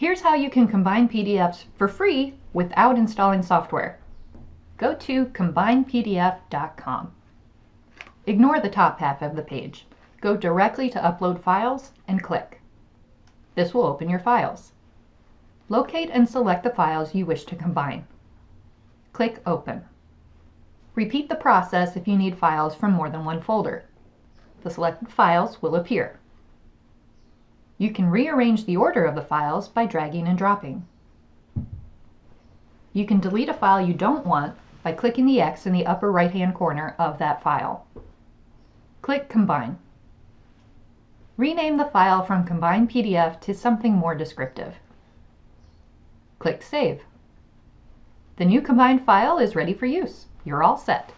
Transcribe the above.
Here's how you can combine PDFs for free without installing software. Go to combinepdf.com. Ignore the top half of the page. Go directly to Upload Files and click. This will open your files. Locate and select the files you wish to combine. Click Open. Repeat the process if you need files from more than one folder. The selected files will appear. You can rearrange the order of the files by dragging and dropping. You can delete a file you don't want by clicking the X in the upper right-hand corner of that file. Click Combine. Rename the file from Combine PDF to something more descriptive. Click Save. The new combined file is ready for use. You're all set.